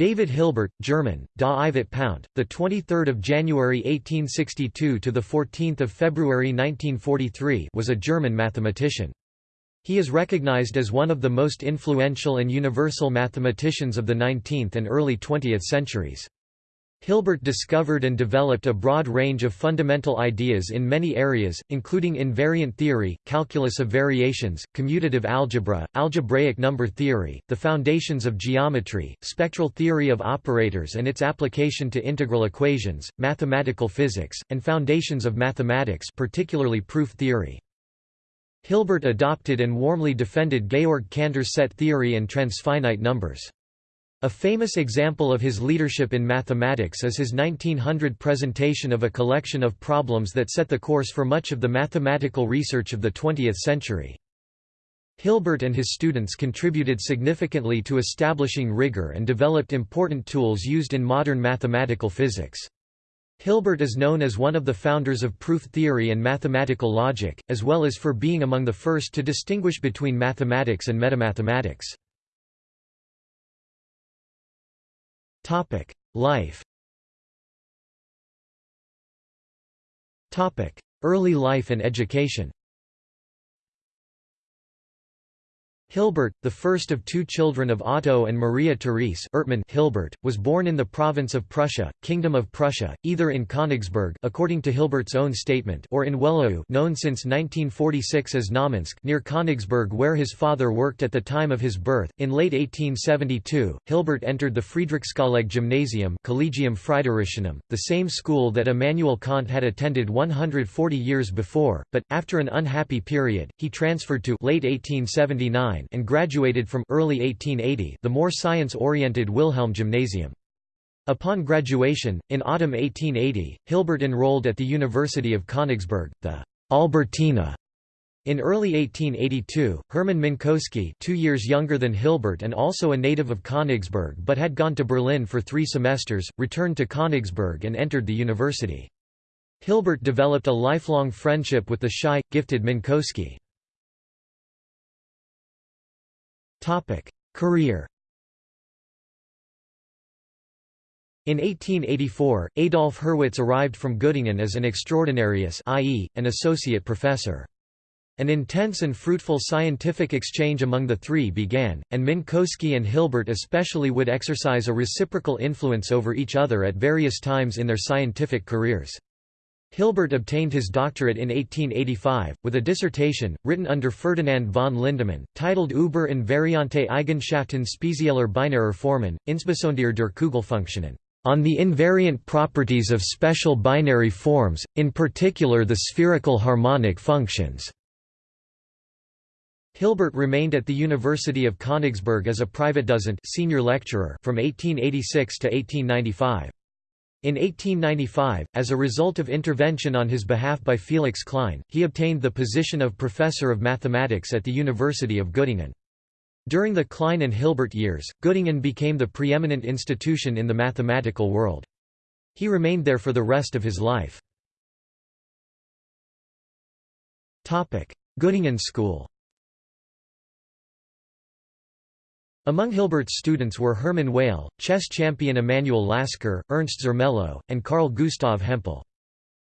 David Hilbert, German, Da Ivat Pound, the 23rd of January 1862 to the 14th of February 1943, was a German mathematician. He is recognized as one of the most influential and universal mathematicians of the 19th and early 20th centuries. Hilbert discovered and developed a broad range of fundamental ideas in many areas, including invariant theory, calculus of variations, commutative algebra, algebraic number theory, the foundations of geometry, spectral theory of operators and its application to integral equations, mathematical physics, and foundations of mathematics particularly proof theory. Hilbert adopted and warmly defended Georg Cantor's set theory and transfinite numbers. A famous example of his leadership in mathematics is his 1900 presentation of a collection of problems that set the course for much of the mathematical research of the 20th century. Hilbert and his students contributed significantly to establishing rigor and developed important tools used in modern mathematical physics. Hilbert is known as one of the founders of proof theory and mathematical logic, as well as for being among the first to distinguish between mathematics and metamathematics. Life Topic: Early life and education Hilbert, the first of two children of Otto and Maria Therese Ertmann Hilbert, was born in the province of Prussia, Kingdom of Prussia, either in Königsberg according to Hilbert's own statement or in Wehlau known since 1946 as Znamensk near Königsberg where his father worked at the time of his birth. In late 1872, Hilbert entered the Friedrichskolleg Gymnasium Collegium Fridericianum, the same school that Immanuel Kant had attended 140 years before, but, after an unhappy period, he transferred to late 1879 and graduated from early 1880 the more science-oriented Wilhelm Gymnasium. Upon graduation, in autumn 1880, Hilbert enrolled at the University of Königsberg, the Albertina. In early 1882, Hermann Minkowski two years younger than Hilbert and also a native of Königsberg but had gone to Berlin for three semesters, returned to Königsberg and entered the university. Hilbert developed a lifelong friendship with the shy, gifted Minkowski. Topic: Career. In 1884, Adolf Hurwitz arrived from Göttingen as an extraordinarius i.e., an associate professor. An intense and fruitful scientific exchange among the three began, and Minkowski and Hilbert especially would exercise a reciprocal influence over each other at various times in their scientific careers. Hilbert obtained his doctorate in 1885, with a dissertation, written under Ferdinand von Lindemann, titled Über invariante Eigenschaften spezieller binarer Formen, insbesondere der Kugelfunktionen, on the invariant properties of special binary forms, in particular the spherical harmonic functions. Hilbert remained at the University of Königsberg as a private Privatdozent senior lecturer from 1886 to 1895. In 1895, as a result of intervention on his behalf by Felix Klein, he obtained the position of Professor of Mathematics at the University of Göttingen. During the Klein and Hilbert years, Göttingen became the preeminent institution in the mathematical world. He remained there for the rest of his life. Göttingen School Among Hilbert's students were Hermann Weyl, chess champion Emanuel Lasker, Ernst Zermelo, and Carl Gustav Hempel.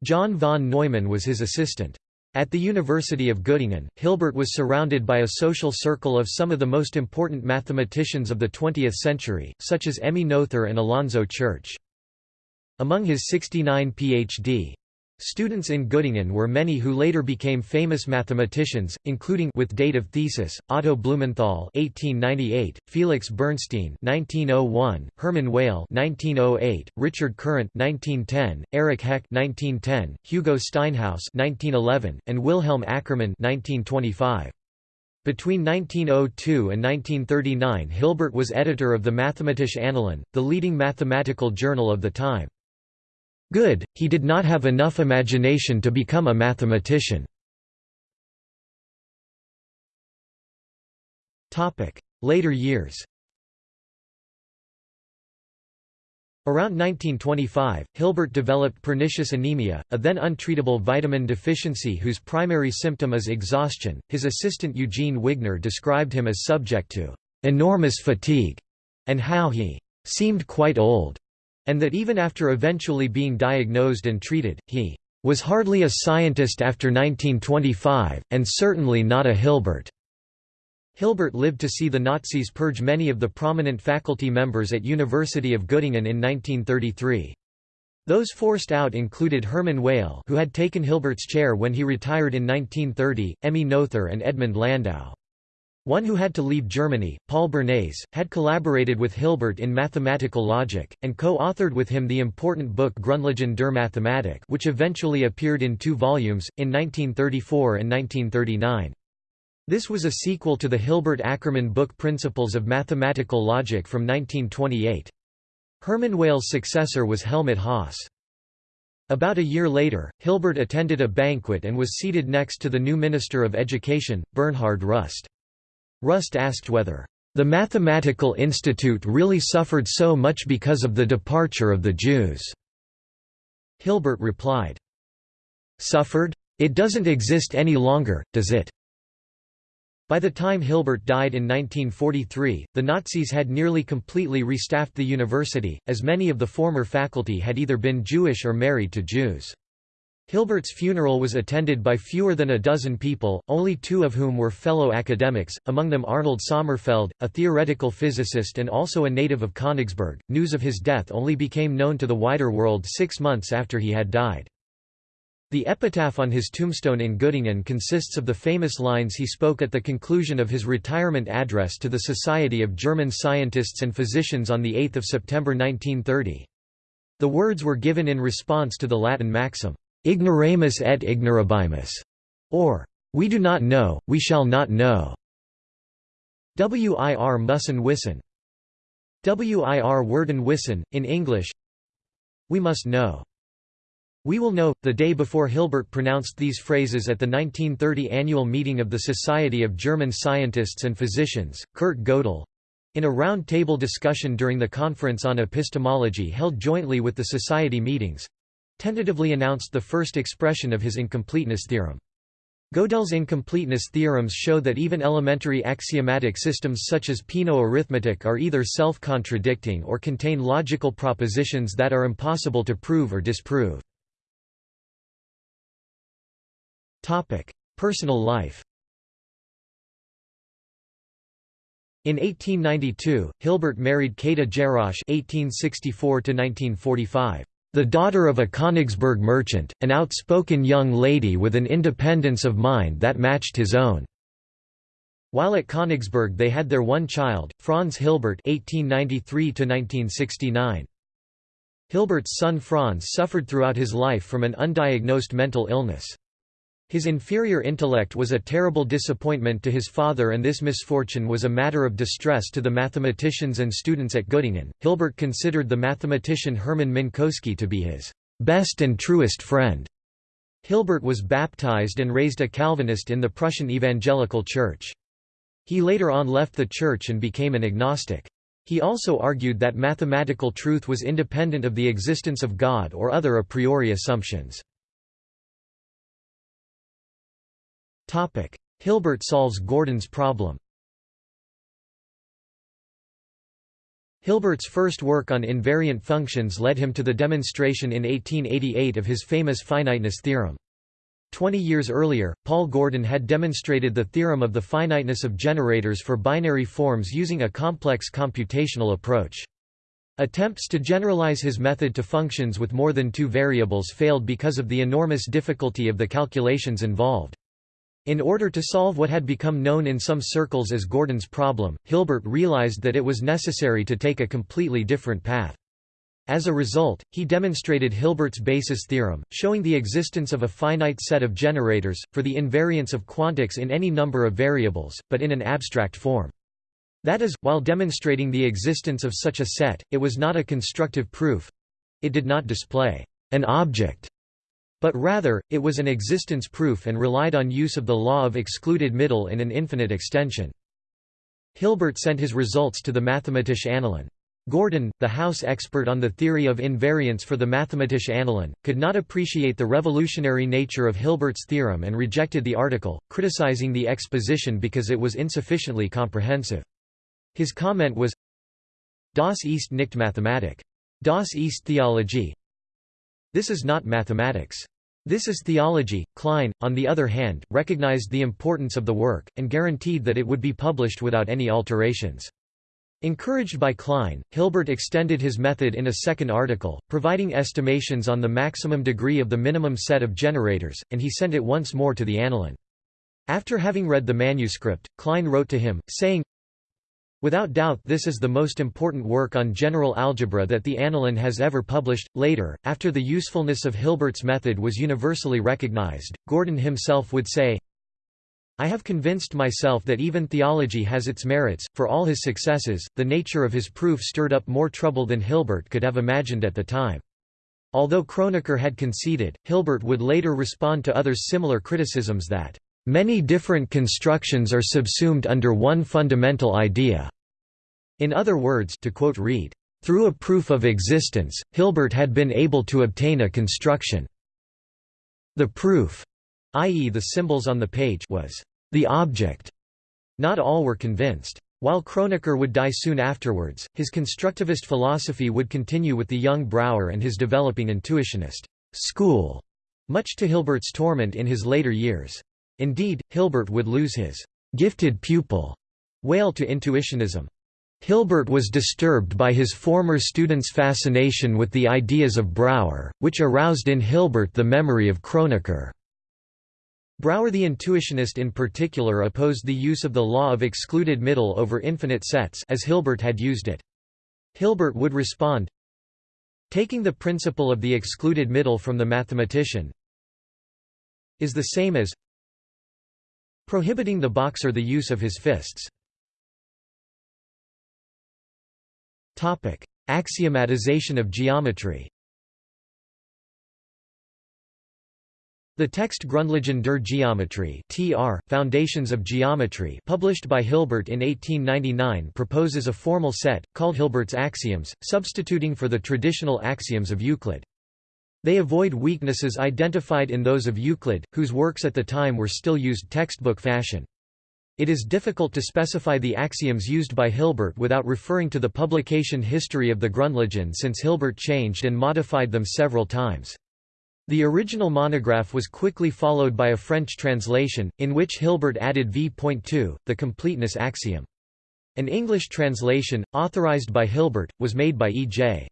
John von Neumann was his assistant. At the University of Göttingen, Hilbert was surrounded by a social circle of some of the most important mathematicians of the 20th century, such as Emmy Noether and Alonzo Church. Among his 69 Ph.D. Students in Göttingen were many who later became famous mathematicians, including with date of thesis, Otto Blumenthal (1898), Felix Bernstein (1901), Hermann Weyl (1908), Richard Courant (1910), Erich Hecke (1910), Hugo Steinhaus (1911), and Wilhelm Ackermann (1925). Between 1902 and 1939 Hilbert was editor of the Mathematische Annalen, the leading mathematical journal of the time. Good, he did not have enough imagination to become a mathematician. Later years Around 1925, Hilbert developed pernicious anemia, a then untreatable vitamin deficiency whose primary symptom is exhaustion. His assistant Eugene Wigner described him as subject to enormous fatigue, and how he seemed quite old, and that even after eventually being diagnosed and treated, he was hardly a scientist after 1925, and certainly not a Hilbert. Hilbert lived to see the Nazis purge many of the prominent faculty members at University of Göttingen in 1933. Those forced out included Hermann Weyl who had taken Hilbert's chair when he retired in 1930, Emmy Noether and Edmund Landau. One who had to leave Germany, Paul Bernays, had collaborated with Hilbert in mathematical logic, and co-authored with him the important book Grundlagen der Mathematik which eventually appeared in two volumes, in 1934 and 1939. This was a sequel to the Hilbert Ackermann book Principles of Mathematical Logic from 1928. Hermann Weyl's successor was Helmut Hasse. About a year later, Hilbert attended a banquet and was seated next to the new Minister of Education, Bernhard Rust. Rust asked whether, "...the Mathematical Institute really suffered so much because of the departure of the Jews." Hilbert replied, "...suffered? It doesn't exist any longer, does it?" By the time Hilbert died in 1943, the Nazis had nearly completely restaffed the university, as many of the former faculty had either been Jewish or married to Jews. Hilbert's funeral was attended by fewer than a dozen people, only two of whom were fellow academics, among them Arnold Sommerfeld, a theoretical physicist and also a native of Königsberg. News of his death only became known to the wider world six months after he had died. The epitaph on his tombstone in Göttingen consists of the famous lines he spoke at the conclusion of his retirement address to the Society of German Scientists and Physicians on 8 September 1930. The words were given in response to the Latin maxim, Ignoramus et ignorabimus, or We do not know, we shall not know. Wir müssen wissen. Wir werden wissen, in English We must know. We will know. The day before Hilbert pronounced these phrases at the 1930 annual meeting of the Society of German Scientists and Physicians, Kurt Gödel in a round-table discussion during the Conference on Epistemology held jointly with the Society meetings tentatively announced the first expression of his incompleteness theorem. Gödel's incompleteness theorems show that even elementary axiomatic systems such as Peano arithmetic are either self-contradicting or contain logical propositions that are impossible to prove or disprove. Personal life In 1892, Hilbert married Käthe Jarasch (1864–1945), the daughter of a Königsberg merchant, an outspoken young lady with an independence of mind that matched his own. While at Königsberg they had their one child, Franz Hilbert (1893–1969). Hilbert's son Franz suffered throughout his life from an undiagnosed mental illness. His inferior intellect was a terrible disappointment to his father and this misfortune was a matter of distress to the mathematicians and students at Göttingen. Hilbert considered the mathematician Hermann Minkowski to be his best and truest friend. Hilbert was baptized and raised a Calvinist in the Prussian Evangelical Church. He later on left the church and became an agnostic. He also argued that mathematical truth was independent of the existence of God or other a priori assumptions. Hilbert solves Gordan's problem Hilbert's first work on invariant functions led him to the demonstration in 1888 of his famous finiteness theorem. Twenty years earlier, Paul Gordan had demonstrated the theorem of the finiteness of generators for binary forms using a complex computational approach. Attempts to generalize his method to functions with more than two variables failed because of the enormous difficulty of the calculations involved. In order to solve what had become known in some circles as Gordan's problem, Hilbert realized that it was necessary to take a completely different path. As a result, he demonstrated Hilbert's basis theorem, showing the existence of a finite set of generators, for the invariance of quantics in any number of variables, but in an abstract form. That is, while demonstrating the existence of such a set, it was not a constructive proof. It did not display an object but rather, it was an existence proof and relied on use of the law of excluded middle in an infinite extension. Hilbert sent his results to the Mathematische Annalen. Gordan, the house expert on the theory of invariance for the Mathematische Annalen, could not appreciate the revolutionary nature of Hilbert's theorem and rejected the article, criticizing the exposition because it was insufficiently comprehensive. His comment was, Das ist nicht Mathematik. Das ist Theologie. This is not mathematics. This is theology. Klein, on the other hand, recognized the importance of the work, and guaranteed that it would be published without any alterations. Encouraged by Klein, Hilbert extended his method in a second article, providing estimations on the maximum degree of the minimum set of generators, and he sent it once more to the Annalen. After having read the manuscript, Klein wrote to him, saying, Without doubt this is the most important work on general algebra that the Annalen has ever published. Later, after the usefulness of Hilbert's method was universally recognized, Gordan himself would say, I have convinced myself that even theology has its merits. For all his successes, the nature of his proof stirred up more trouble than Hilbert could have imagined at the time. Although Kronecker had conceded, Hilbert would later respond to others' similar criticisms that Many different constructions are subsumed under one fundamental idea. In other words to quote Reid, through a proof of existence, Hilbert had been able to obtain a construction. The proof, i.e. the symbols on the page was the object. Not all were convinced. While Kronecker would die soon afterwards, his constructivist philosophy would continue with the young Brouwer and his developing intuitionist school, much to Hilbert's torment in his later years. Indeed, Hilbert would lose his gifted pupil Weyl to intuitionism. Hilbert was disturbed by his former student's fascination with the ideas of Brouwer, which aroused in Hilbert the memory of Kronecker. Brouwer the intuitionist in particular opposed the use of the law of excluded middle over infinite sets as Hilbert had used it. Hilbert would respond, Taking the principle of the excluded middle from the mathematician is the same as prohibiting the boxer the use of his fists. Axiomatization of geometry The text Grundlagen der Geometrie (TR: Foundations of Geometry), published by Hilbert in 1899, proposes a formal set called Hilbert's axioms, substituting for the traditional axioms of Euclid. They avoid weaknesses identified in those of Euclid, whose works at the time were still used textbook fashion. It is difficult to specify the axioms used by Hilbert without referring to the publication history of the Grundlagen since Hilbert changed and modified them several times. The original monograph was quickly followed by a French translation, in which Hilbert added v.2, the completeness axiom. An English translation, authorized by Hilbert, was made by E.J.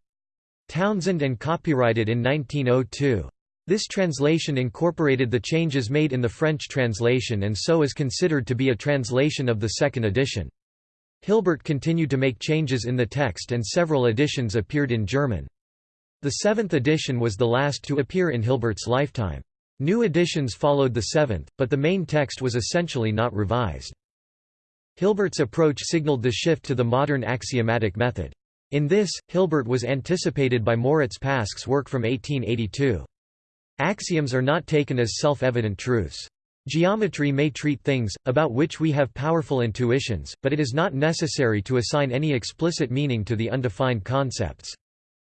Townsend and copyrighted in 1902. This translation incorporated the changes made in the French translation and so is considered to be a translation of the second edition. Hilbert continued to make changes in the text and several editions appeared in German. The seventh edition was the last to appear in Hilbert's lifetime. New editions followed the seventh, but the main text was essentially not revised. Hilbert's approach signaled the shift to the modern axiomatic method. In this, Hilbert was anticipated by Moritz Pasch's work from 1882. Axioms are not taken as self-evident truths. Geometry may treat things, about which we have powerful intuitions, but it is not necessary to assign any explicit meaning to the undefined concepts.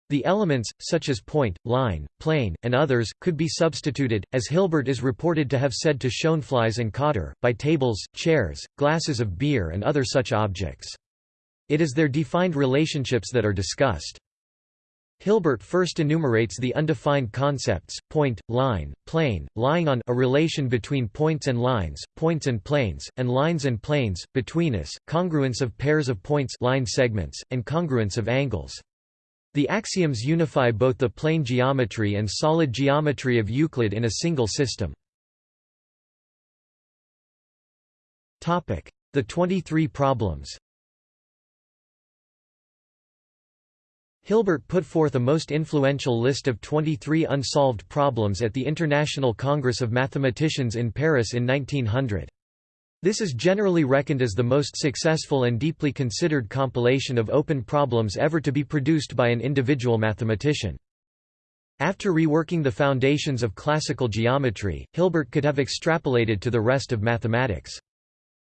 The elements, such as point, line, plane, and others, could be substituted, as Hilbert is reported to have said to Schoenflies and Kötter, by tables, chairs, glasses of beer and other such objects. It is their defined relationships that are discussed. Hilbert first enumerates the undefined concepts, point, line, plane, lying on a relation between points and lines, points and planes, and lines and planes, betweenness, congruence of pairs of points line segments, and congruence of angles. The axioms unify both the plane geometry and solid geometry of Euclid in a single system. The 23 problems Hilbert put forth a most influential list of 23 unsolved problems at the International Congress of Mathematicians in Paris in 1900. This is generally reckoned as the most successful and deeply considered compilation of open problems ever to be produced by an individual mathematician. After reworking the foundations of classical geometry, Hilbert could have extrapolated to the rest of mathematics.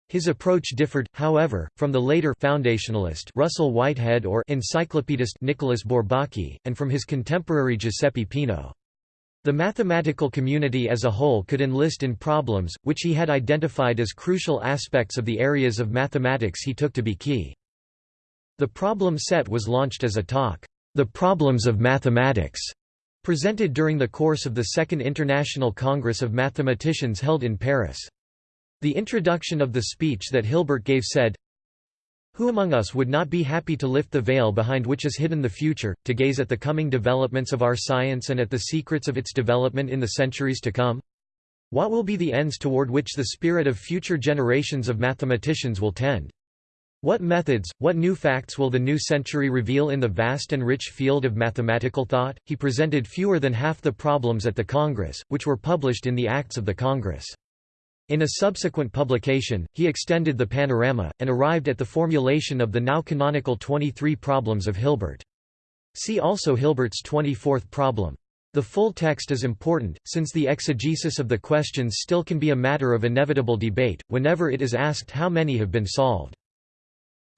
His approach differed, however, from the later foundationalist Russell Whitehead or encyclopedist Nicolas Bourbaki, and from his contemporary Giuseppe Peano. The mathematical community as a whole could enlist in problems, which he had identified as crucial aspects of the areas of mathematics he took to be key. The problem set was launched as a talk, The Problems of Mathematics, presented during the course of the Second International Congress of Mathematicians held in Paris. The introduction of the speech that Hilbert gave said, who among us would not be happy to lift the veil behind which is hidden the future, to gaze at the coming developments of our science and at the secrets of its development in the centuries to come? What will be the ends toward which the spirit of future generations of mathematicians will tend? What methods, what new facts will the new century reveal in the vast and rich field of mathematical thought? He presented fewer than half the problems at the Congress, which were published in the Acts of the Congress. In a subsequent publication, he extended the panorama, and arrived at the formulation of the now canonical 23 problems of Hilbert. See also Hilbert's 24th problem. The full text is important, since the exegesis of the questions still can be a matter of inevitable debate, whenever it is asked how many have been solved.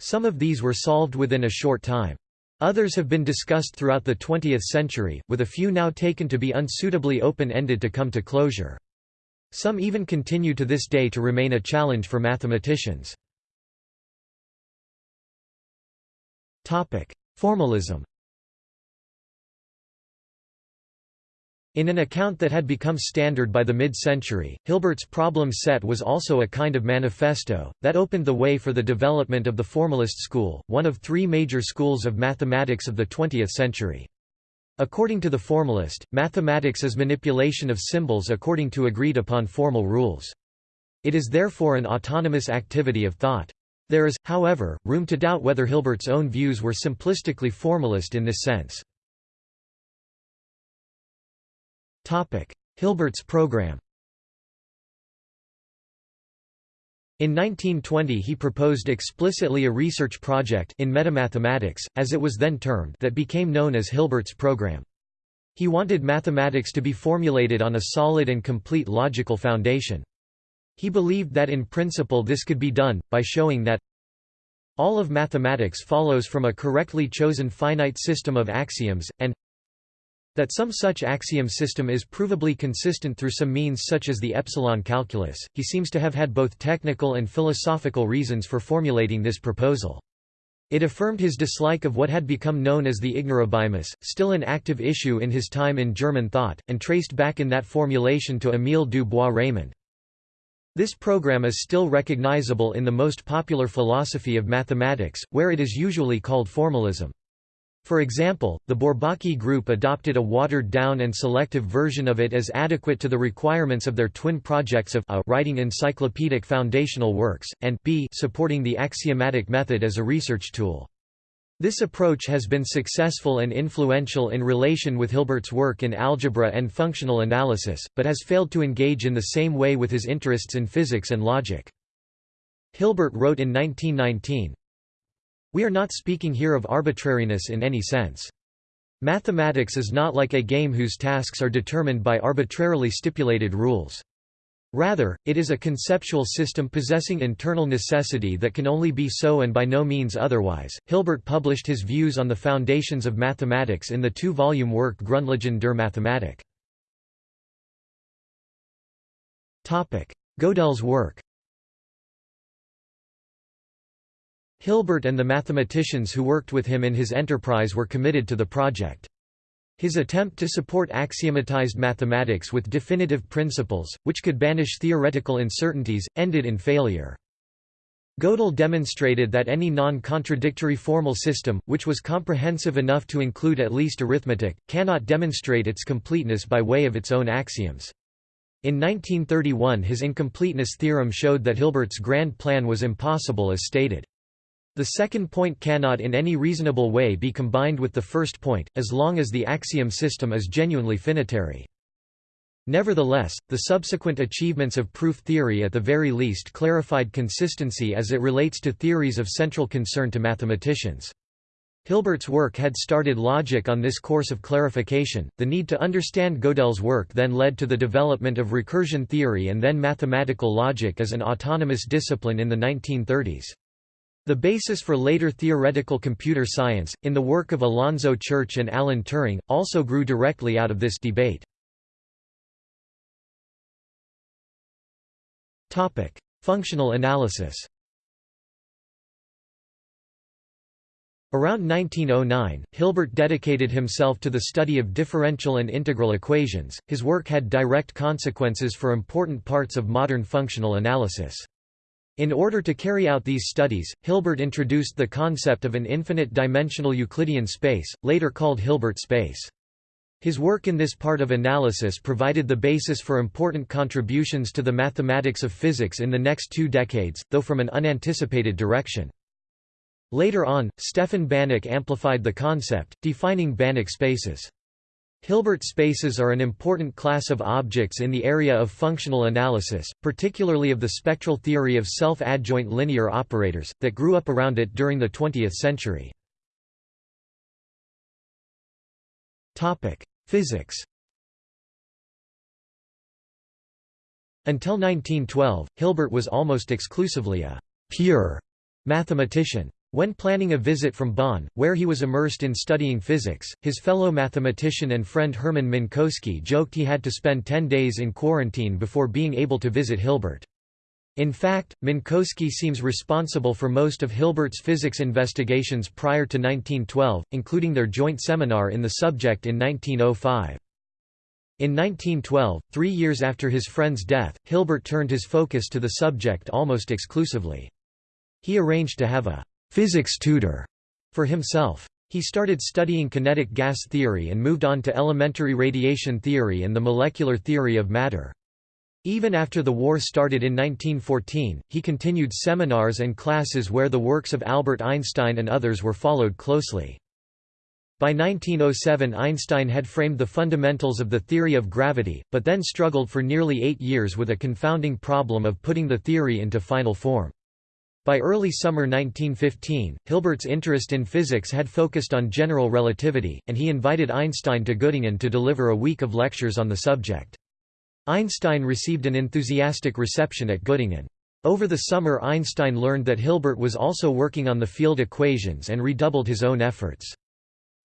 Some of these were solved within a short time. Others have been discussed throughout the 20th century, with a few now taken to be unsuitably open-ended to come to closure. Some even continue to this day to remain a challenge for mathematicians. Formalism In an account that had become standard by the mid-century, Hilbert's problem set was also a kind of manifesto, that opened the way for the development of the formalist school, one of three major schools of mathematics of the 20th century. According to the formalist, mathematics is manipulation of symbols according to agreed-upon formal rules. It is therefore an autonomous activity of thought. There is, however, room to doubt whether Hilbert's own views were simplistically formalist in this sense. Hilbert's program In 1920 he proposed explicitly a research project in metamathematics, as it was then termed that became known as Hilbert's program. He wanted mathematics to be formulated on a solid and complete logical foundation. He believed that in principle this could be done, by showing that all of mathematics follows from a correctly chosen finite system of axioms, and that some such axiom system is provably consistent through some means such as the epsilon calculus, he seems to have had both technical and philosophical reasons for formulating this proposal. It affirmed his dislike of what had become known as the ignorabimus, still an active issue in his time in German thought, and traced back in that formulation to Émile du Bois-Reymond. This program is still recognizable in the most popular philosophy of mathematics, where it is usually called formalism. For example, the Bourbaki group adopted a watered-down and selective version of it as adequate to the requirements of their twin projects of a writing encyclopedic foundational works, and b supporting the axiomatic method as a research tool. This approach has been successful and influential in relation with Hilbert's work in algebra and functional analysis, but has failed to engage in the same way with his interests in physics and logic. Hilbert wrote in 1919, we are not speaking here of arbitrariness in any sense. Mathematics is not like a game whose tasks are determined by arbitrarily stipulated rules. Rather, it is a conceptual system possessing internal necessity that can only be so and by no means otherwise. Hilbert published his views on the foundations of mathematics in the two volume work Grundlagen der Mathematik. Gödel's work Hilbert and the mathematicians who worked with him in his enterprise were committed to the project. His attempt to support axiomatized mathematics with definitive principles, which could banish theoretical uncertainties, ended in failure. Gödel demonstrated that any non-contradictory formal system, which was comprehensive enough to include at least arithmetic, cannot demonstrate its completeness by way of its own axioms. In 1931 his incompleteness theorem showed that Hilbert's grand plan was impossible as stated. The second point cannot in any reasonable way be combined with the first point, as long as the axiom system is genuinely finitary. Nevertheless, the subsequent achievements of proof theory at the very least clarified consistency as it relates to theories of central concern to mathematicians. Hilbert's work had started logic on this course of clarification. The need to understand Gödel's work then led to the development of recursion theory and then mathematical logic as an autonomous discipline in the 1930s. The basis for later theoretical computer science, in the work of Alonzo Church and Alan Turing, also grew directly out of this debate. Functional analysis Around 1909, Hilbert dedicated himself to the study of differential and integral equations. His work had direct consequences for important parts of modern functional analysis. In order to carry out these studies, Hilbert introduced the concept of an infinite-dimensional Euclidean space, later called Hilbert space. His work in this part of analysis provided the basis for important contributions to the mathematics of physics in the next two decades, though from an unanticipated direction. Later on, Stefan Banach amplified the concept, defining Banach spaces. Hilbert spaces are an important class of objects in the area of functional analysis, particularly of the spectral theory of self-adjoint linear operators, that grew up around it during the 20th century. Physics Until 1912, Hilbert was almost exclusively a «pure» mathematician. When planning a visit from Bonn, where he was immersed in studying physics, his fellow mathematician and friend Hermann Minkowski joked he had to spend ten days in quarantine before being able to visit Hilbert. In fact, Minkowski seems responsible for most of Hilbert's physics investigations prior to 1912, including their joint seminar in the subject in 1905. In 1912, three years after his friend's death, Hilbert turned his focus to the subject almost exclusively. He arranged to have a physics tutor for himself. He started studying kinetic gas theory and moved on to elementary radiation theory and the molecular theory of matter. Even after the war started in 1914, he continued seminars and classes where the works of Albert Einstein and others were followed closely. By 1907 Einstein had framed the fundamentals of the theory of gravity, but then struggled for nearly eight years with a confounding problem of putting the theory into final form. By early summer 1915, Hilbert's interest in physics had focused on general relativity, and he invited Einstein to Göttingen to deliver a week of lectures on the subject. Einstein received an enthusiastic reception at Göttingen. Over the summer Einstein learned that Hilbert was also working on the field equations and redoubled his own efforts.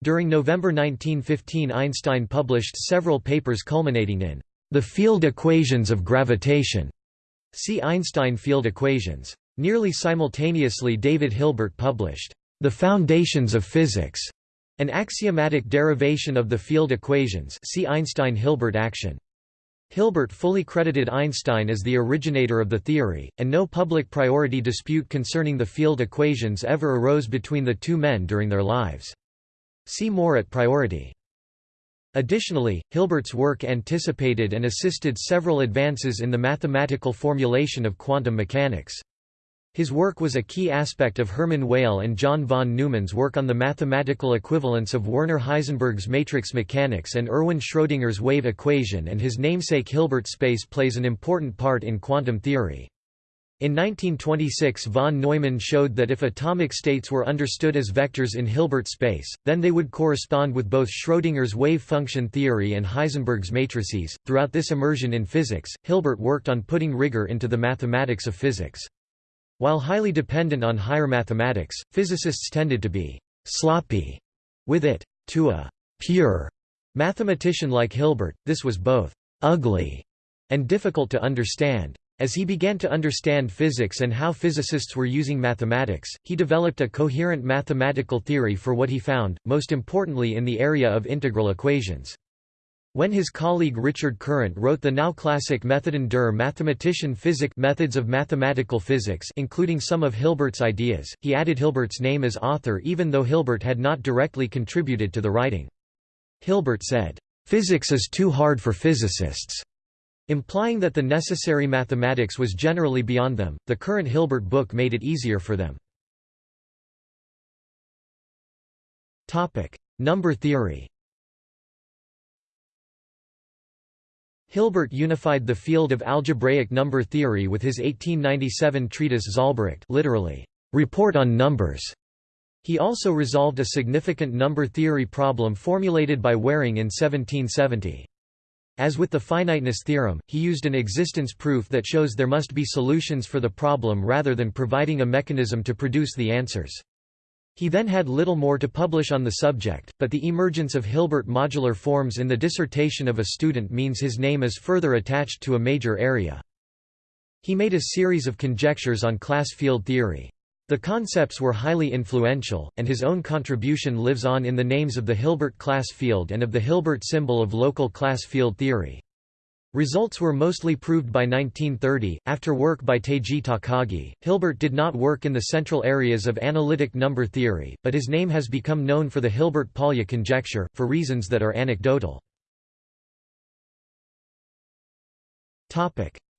During November 1915 Einstein published several papers culminating in the field equations of gravitation. See Einstein field equations. Nearly simultaneously David Hilbert published, "'The Foundations of Physics' an axiomatic derivation of the field equations see Einstein-Hilbert action. Hilbert fully credited Einstein as the originator of the theory, and no public priority dispute concerning the field equations ever arose between the two men during their lives. See more at priority. Additionally, Hilbert's work anticipated and assisted several advances in the mathematical formulation of quantum mechanics. His work was a key aspect of Hermann Weyl and John von Neumann's work on the mathematical equivalence of Werner Heisenberg's matrix mechanics and Erwin Schrödinger's wave equation and his namesake Hilbert space plays an important part in quantum theory. In 1926 von Neumann showed that if atomic states were understood as vectors in Hilbert space, then they would correspond with both Schrödinger's wave function theory and Heisenberg's matrices. Throughout this immersion in physics, Hilbert worked on putting rigor into the mathematics of physics. While highly dependent on higher mathematics, physicists tended to be «sloppy» with it. To a «pure» mathematician like Hilbert, this was both «ugly» and difficult to understand. As he began to understand physics and how physicists were using mathematics, he developed a coherent mathematical theory for what he found, most importantly in the area of integral equations. When his colleague Richard Courant wrote the now classic Methoden der Mathematischen Physik Methods of Mathematical Physics including some of Hilbert's ideas, he added Hilbert's name as author even though Hilbert had not directly contributed to the writing. Hilbert said, "...physics is too hard for physicists." Implying that the necessary mathematics was generally beyond them, the current Hilbert book made it easier for them. Number theory Hilbert unified the field of algebraic number theory with his 1897 treatise Zahlbericht literally, report on numbers. He also resolved a significant number theory problem formulated by Waring in 1770. As with the finiteness theorem, he used an existence proof that shows there must be solutions for the problem rather than providing a mechanism to produce the answers. He then had little more to publish on the subject, but the emergence of Hilbert modular forms in the dissertation of a student means his name is further attached to a major area. He made a series of conjectures on class field theory. The concepts were highly influential, and his own contribution lives on in the names of the Hilbert class field and of the Hilbert symbol of local class field theory. Results were mostly proved by 1930. After work by Teiji Takagi, Hilbert did not work in the central areas of analytic number theory, but his name has become known for the Hilbert-Polya conjecture, for reasons that are anecdotal.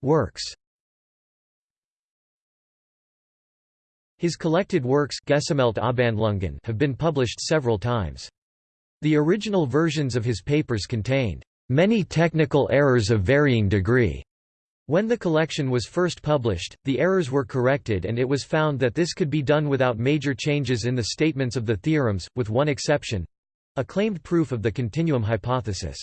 Works His collected works have been published several times. The original versions of his papers contained many technical errors of varying degree. When the collection was first published, the errors were corrected and it was found that this could be done without major changes in the statements of the theorems, with one exception—a claimed proof of the continuum hypothesis.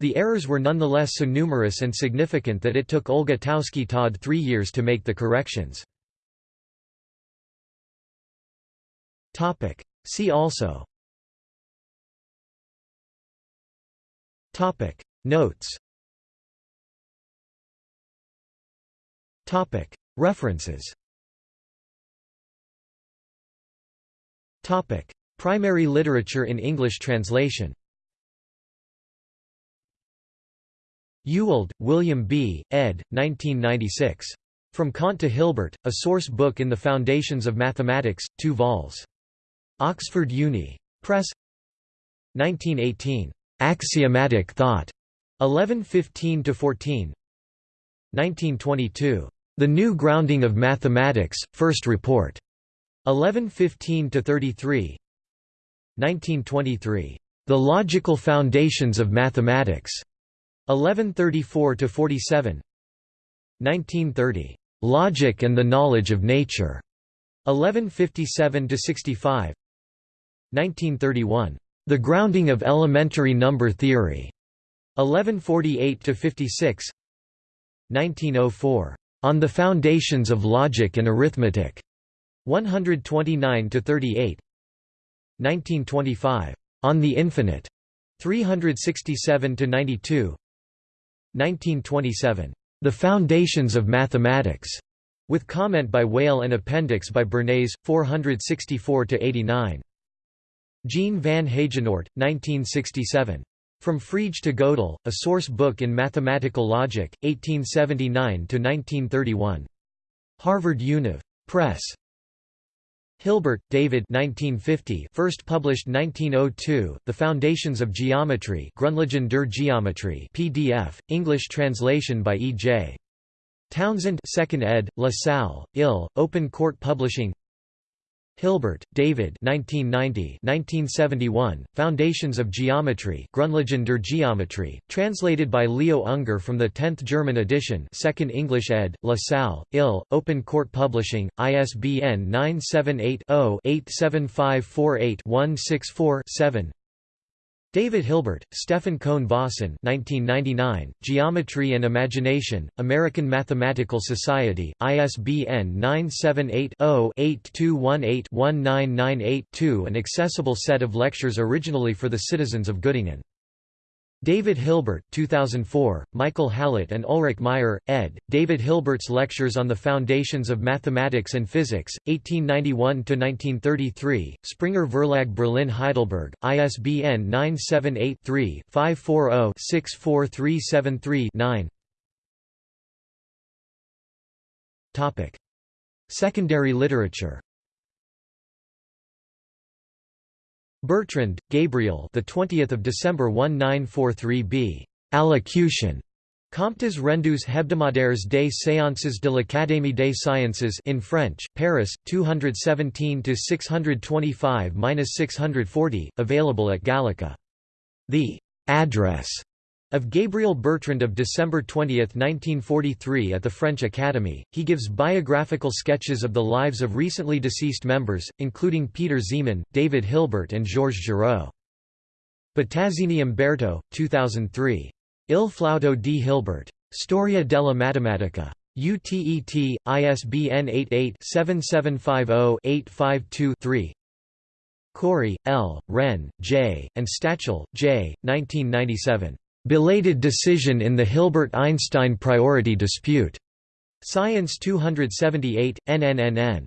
The errors were nonetheless so numerous and significant that it took Olga Taussky-Todd three years to make the corrections. See also Topic. Notes Topic. References Topic. Primary literature in English translation Ewald, William B., ed. 1996. From Kant to Hilbert, a source book in the Foundations of Mathematics, 2 vols. Oxford Uni. Press 1918. Axiomatic Thought. 1115 to 14. 1922. The New Grounding of Mathematics, First Report. 1115 to 33. 1923. The Logical Foundations of Mathematics. 1134 to 47. 1930. Logic and the Knowledge of Nature. 1157 to 65. 1931. The Grounding of Elementary Number Theory. 1148 to 56. 1904. On the Foundations of Logic and Arithmetic. 129 to 38. 1925. On the Infinite. 367 to 92. 1927. The Foundations of Mathematics. With comment by Weyl and appendix by Bernays, 464–89. Jean van Heijenoort, 1967. From Frege to Gödel, A Source Book in Mathematical Logic, 1879–1931. Harvard Univ. Press. Hilbert, David 1950 first published 1902, The Foundations of Geometry Grundlagen der Geometrie PDF, English translation by E. J. Townsend 2nd ed., La Salle, Ill, Open Court Publishing Hilbert, David 1990 1971, Foundations of Geometry Grundlagen der Geometrie, translated by Leo Unger from the 10th German edition 2nd English ed., La Salle, Ill, Open Court Publishing, ISBN 978 0 87548 164 7 David Hilbert, Stefan Cohn Vossen 1999, Geometry and Imagination, American Mathematical Society, ISBN 978-0-8218-1998-2 An accessible set of lectures originally for the citizens of Göttingen. David Hilbert 2004, Michael Hallett and Ulrich Meyer, ed., David Hilbert's Lectures on the Foundations of Mathematics and Physics, 1891–1933, Springer Verlag Berlin Heidelberg, ISBN 978-3-540-64373-9 Secondary literature Bertrand, Gabriel. The 20th of December 1943b. Allocution. Comptes rendus hebdomadaires des séances de l'Académie des sciences in French, Paris, 217–625–640, available at Gallica. The address of Gabriel Bertrand of December 20, 1943 at the French Academy, he gives biographical sketches of the lives of recently deceased members, including Peter Zeeman, David Hilbert and Georges Giraud. Bottazzini Umberto, 2003. Il flauto di Hilbert. Storia della Matematica. UTET, ISBN 88-7750-852-3 Corry, L., Renn, J., and Stachel, J., 1997. Belated decision in the Hilbert–Einstein priority dispute. Science 278, NNNN.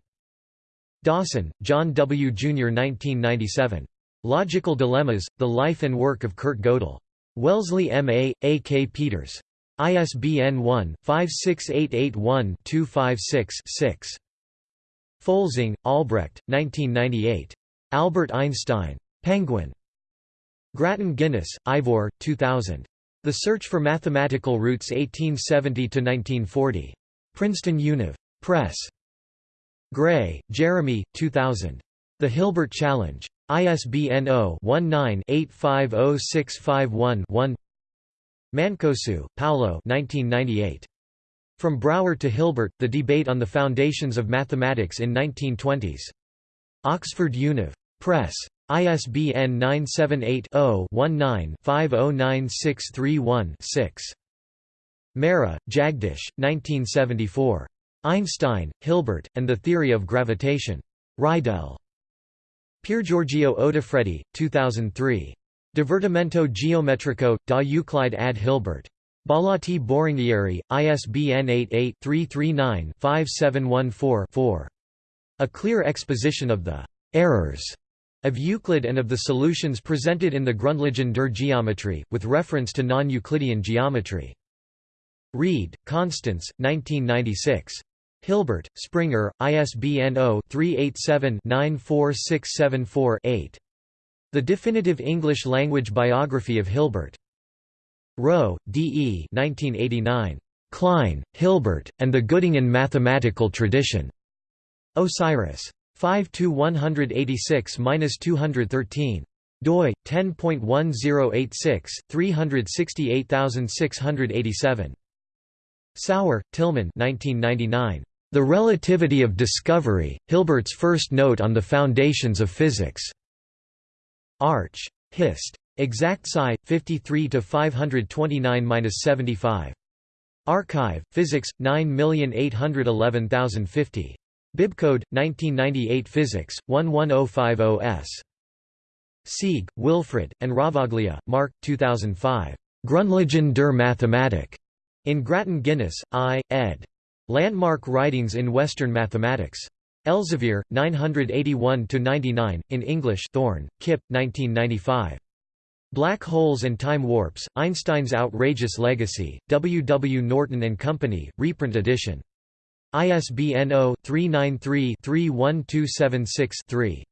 Dawson, John W. Jr. 1997. Logical Dilemmas, The Life and Work of Kurt Gödel. Wellesley M. A.. K. Peters. ISBN 1-56881-256-6. Folsing, Albrecht, 1998. Albert Einstein. Penguin. Grattan Guinness, Ivor, 2000. The Search for Mathematical Roots 1870–1940. Princeton Univ. Press. Gray, Jeremy, 2000. The Hilbert Challenge. ISBN 0-19-850651-1 Mancosu, Paolo 1998. From Brouwer to Hilbert, The Debate on the Foundations of Mathematics in 1920s. Oxford Univ. Press. ISBN 978-0-19-509631-6. Mehra, Jagdish, 1974. Einstein, Hilbert, and the Theory of Gravitation. Reidel. Piergiorgio Odifreddi, 2003. Divertimento geometrico, da Euclide ad Hilbert. Bollati Boringhieri, ISBN 88-339-5714-4. A clear exposition of the «errors» of Euclid and of the solutions presented in the Grundlagen der Geometrie, with reference to non-Euclidean geometry. Reid, Constance, 1996. Hilbert, Springer, ISBN 0-387-94674-8. The Definitive English Language Biography of Hilbert. Rowe, D. E. 1989. Klein, Hilbert, and the Göttingen Mathematical Tradition. Osiris. 5–186–213. doi 10.1086 368687 Sauer, Tilman 1999 the Relativity of Discovery, Hilbert's first note on the foundations of physics. Arch. Hist. Exact Sci. 53 to 529-75. Archive. Physics. 9811050. Bibcode 1998 Physics 11050s. Sieg, Wilfred, and Ravaglia, Mark 2005. Grundlagen der Mathematik. In Grattan Guinness, I. ed. Landmark Writings in Western Mathematics. Elsevier, 981–99, in English Thorne, Kip, 1995. Black Holes and Time Warps, Einstein's Outrageous Legacy, W. W. Norton & Company, reprint edition. ISBN 0-393-31276-3.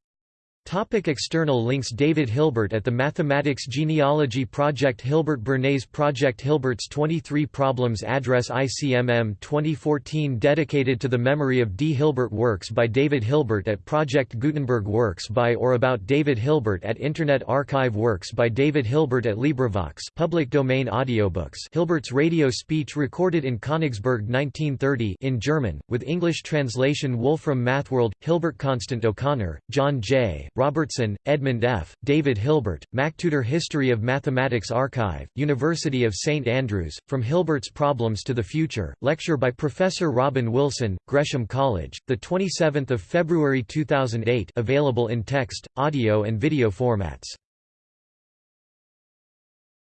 Topic external links David Hilbert at the Mathematics Genealogy Project Hilbert Bernays Project Hilbert's 23 Problems Address ICMM 2014 dedicated to the memory of D. Hilbert Works by David Hilbert at Project Gutenberg Works by or about David Hilbert at Internet Archive Works by David Hilbert at LibriVox public domain audiobooks Hilbert's radio speech recorded in Königsberg 1930 in German, with English translation Wolfram Mathworld, Hilbert Constant O'Connor, John J. Robertson, Edmund F., David Hilbert, MacTutor History of Mathematics Archive, University of St Andrews, From Hilbert's Problems to the Future, lecture by Professor Robin Wilson, Gresham College, 27 February 2008 available in text, audio and video formats.